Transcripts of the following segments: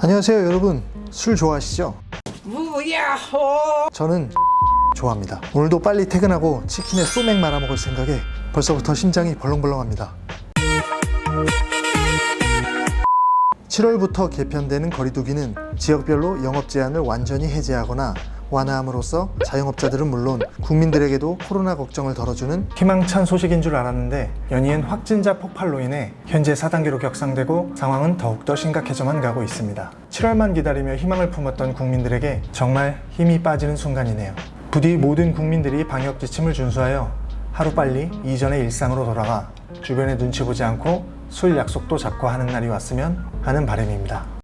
안녕하세요 여러분. 술 좋아하시죠? 무야호! 저는 좋아합니다. 오늘도 빨리 퇴근하고 치킨에 소맥 말아 먹을 생각에 벌써부터 심장이 벌렁벌렁합니다. 7월부터 개편되는 거리두기는 지역별로 영업 제한을 완전히 해제하거나 완화함으로써 자영업자들은 물론 국민들에게도 코로나 걱정을 덜어주는 희망찬 소식인 줄 알았는데 연이은 확진자 폭발로 인해 현재 4단계로 격상되고 상황은 더욱더 심각해져만 가고 있습니다. 7월만 기다리며 희망을 품었던 국민들에게 정말 힘이 빠지는 순간이네요. 부디 모든 국민들이 방역 지침을 준수하여 하루빨리 이전의 일상으로 돌아가 주변에 눈치 보지 않고 술 약속도 잡고 하는 날이 왔으면 하는 바람입니다.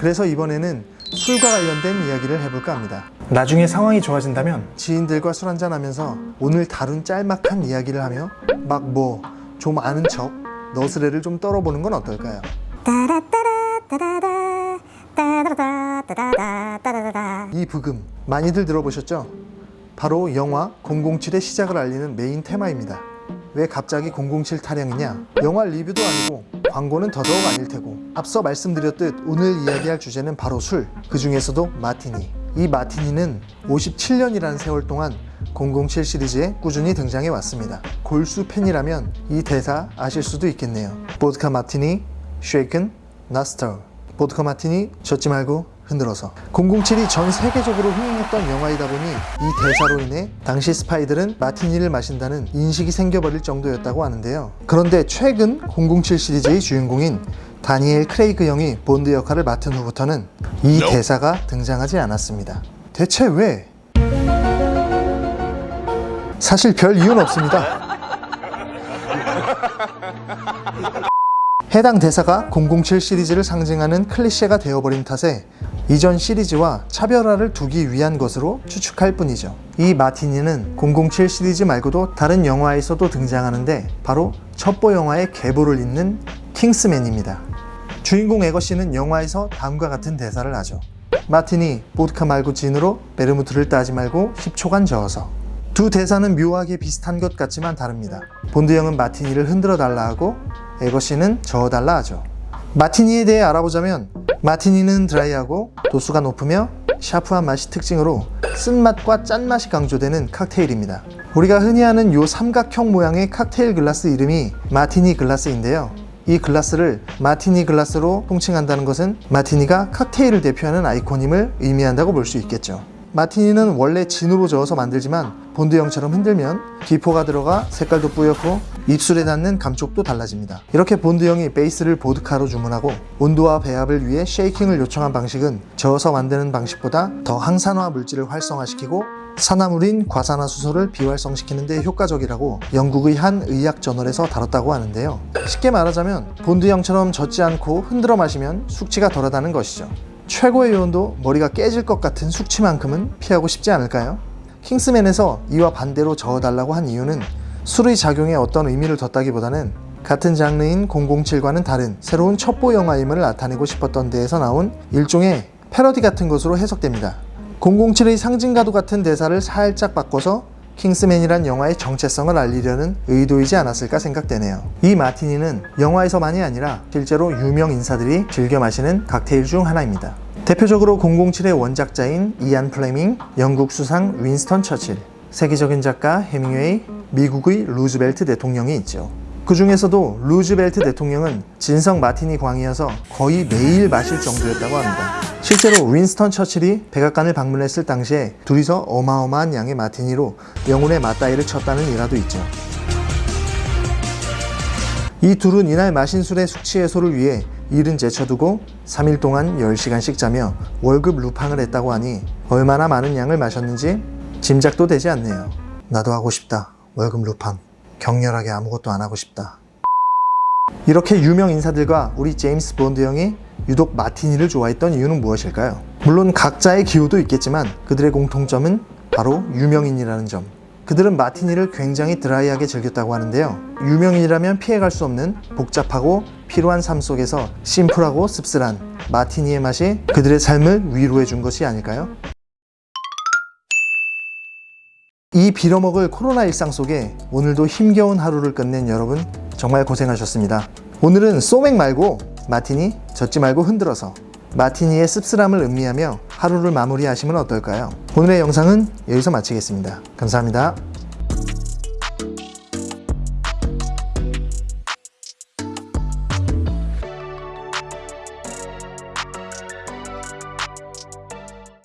그래서 이번에는 술과 관련된 이야기를 해볼까 합니다. 나중에 상황이 좋아진다면 지인들과 술 한잔 하면서 오늘 다룬 짤막한 이야기를 하며 막 뭐 좀 아는 척 너스레를 좀 떨어보는 건 어떨까요? 이 브금 많이들 들어보셨죠? 바로 영화 007의 시작을 알리는 메인 테마입니다. 왜 갑자기 007 타령이냐? 영화 리뷰도 아니고 광고는 더더욱 아닐 테고 앞서 말씀드렸듯 오늘 이야기할 주제는 바로 술, 그 중에서도 마티니. 이 마티니는 57년이라는 세월 동안 007 시리즈에 꾸준히 등장해 왔습니다. 골수 팬이라면 이 대사 아실 수도 있겠네요. 보드카 마티니, not stirred. 보드카 마티니 젓지 말고 흔들어서. 007이 전 세계적으로 흥행했던 영화이다 보니 이 대사로 인해 당시 스파이들은 마티니를 마신다는 인식이 생겨버릴 정도였다고 하는데요. 그런데 최근 007 시리즈의 주인공인 다니엘 크레이그 형이 본드 역할을 맡은 후부터는 이 대사가 등장하지 않았습니다. 대체 왜? 사실 별 이유는 없습니다 해당 대사가 007 시리즈를 상징하는 클리셰가 되어버린 탓에 이전 시리즈와 차별화를 두기 위한 것으로 추측할 뿐이죠. 이 마티니는 007 시리즈 말고도 다른 영화에서도 등장하는데 바로 첩보 영화의 계보를 잇는 킹스맨입니다. 주인공 에거씨는 영화에서 다음과 같은 대사를 하죠. 마티니, 보드카 말고 진으로 베르무트를 따지 말고 10초간 저어서 두 대사는 묘하게 비슷한 것 같지만 다릅니다. 본드 형은 마티니를 흔들어 달라 하고 에그시는 저어달라 하죠. 마티니에 대해 알아보자면 마티니는 드라이하고 도수가 높으며 샤프한 맛이 특징으로 쓴맛과 짠맛이 강조되는 칵테일입니다. 우리가 흔히 아는 요 삼각형 모양의 칵테일 글라스 이름이 마티니 글라스인데요. 이 글라스를 마티니 글라스로 통칭한다는 것은 마티니가 칵테일을 대표하는 아이콘임을 의미한다고 볼 수 있겠죠. 마티니는 원래 진으로 저어서 만들지만 본드형처럼 흔들면 기포가 들어가 색깔도 뿌옇고 입술에 닿는 감촉도 달라집니다. 이렇게 본드 형이 베이스를 보드카로 주문하고 온도와 배합을 위해 shaking을 요청한 방식은 저어서 만드는 방식보다 더 항산화 물질을 활성화시키고 산화물인 과산화수소를 비활성시키는 데 효과적이라고 영국의 한 의학 저널에서 다뤘다고 하는데요. 쉽게 말하자면 본드형처럼 젓지 않고 흔들어 마시면 숙취가 덜하다는 것이죠. 최고의 요원도 머리가 깨질 것 같은 숙취만큼은 피하고 싶지 않을까요? 킹스맨에서 이와 반대로 저어달라고 한 이유는 술의 작용에 어떤 의미를 뒀다기보다는 같은 장르인 007과는 다른 새로운 첩보 영화임을 나타내고 싶었던 데에서 나온 일종의 패러디 같은 것으로 해석됩니다. 007의 상징과도 같은 대사를 살짝 바꿔서 킹스맨이란 영화의 정체성을 알리려는 의도이지 않았을까 생각되네요. 이 마티니는 영화에서만이 아니라 실제로 유명 인사들이 즐겨 마시는 칵테일 중 하나입니다. 대표적으로 007의 원작자인 이안 플레밍, 영국 수상 윈스턴 처칠, 세계적인 작가 헤밍웨이, 미국의 루즈벨트 대통령이 있죠. 그 중에서도 루즈벨트 대통령은 진성 마티니 광이어서 거의 매일 마실 정도였다고 합니다. 실제로 윈스턴 처칠이 백악관을 방문했을 당시에 둘이서 어마어마한 양의 마티니로 영혼의 맞다이를 쳤다는 일화도 있죠. 이 둘은 이날 마신 술의 숙취 해소를 위해 일은 제쳐두고 3일 동안 10시간씩 자며 월급 루팡을 했다고 하니 얼마나 많은 양을 마셨는지 짐작도 되지 않네요. 나도 하고 싶다. 월급 루팡. 격렬하게 아무것도 안 하고 싶다. 이렇게 유명 인사들과 우리 제임스 본드 형이 유독 마티니를 좋아했던 이유는 무엇일까요? 물론 각자의 기호도 있겠지만 그들의 공통점은 바로 유명인이라는 점. 그들은 마티니를 굉장히 드라이하게 즐겼다고 하는데요. 유명인이라면 피해갈 수 없는 복잡하고 피로한 삶 속에서 심플하고 씁쓸한 마티니의 맛이 그들의 삶을 위로해 준 것이 아닐까요? 이 빌어먹을 코로나 일상 속에 오늘도 힘겨운 하루를 끝낸 여러분 정말 고생하셨습니다. 오늘은 소맥 말고 마티니 젓지 말고 흔들어서 마티니의 씁쓸함을 음미하며 하루를 마무리하시면 어떨까요? 오늘의 영상은 여기서 마치겠습니다. 감사합니다.